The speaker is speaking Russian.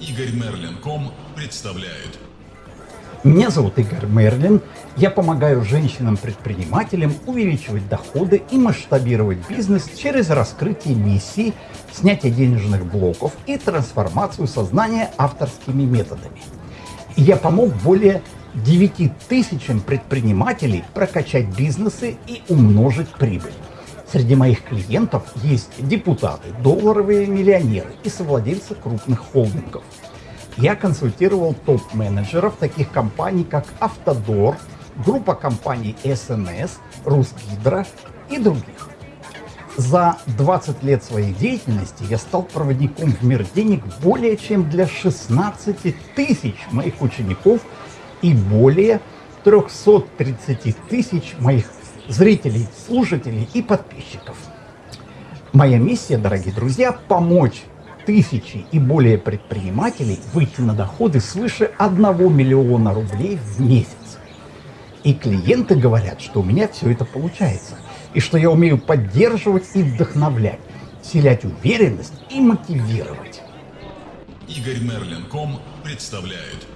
Игорь Мерлин.ком представляет. Меня зовут Игорь Мерлин. Я помогаю женщинам-предпринимателям увеличивать доходы и масштабировать бизнес через раскрытие миссий, снятие денежных блоков и трансформацию сознания авторскими методами. Я помог более 9 тысячам предпринимателей прокачать бизнесы и умножить прибыль. Среди моих клиентов есть депутаты, долларовые миллионеры и совладельцы крупных холдингов. Я консультировал топ-менеджеров таких компаний, как Автодор, группа компаний СНС, Русгидро и других. За 20 лет своей деятельности я стал проводником в мир денег более чем для 16 тысяч моих учеников и более 330 тысяч моих зрителей, слушателей и подписчиков. Моя миссия, дорогие друзья, помочь тысячи и более предпринимателей выйти на доходы свыше 1 миллиона рублей в месяц. И клиенты говорят, что у меня все это получается, и что я умею поддерживать и вдохновлять, вселять уверенность и мотивировать. Игорь Мерлин.ком представляет.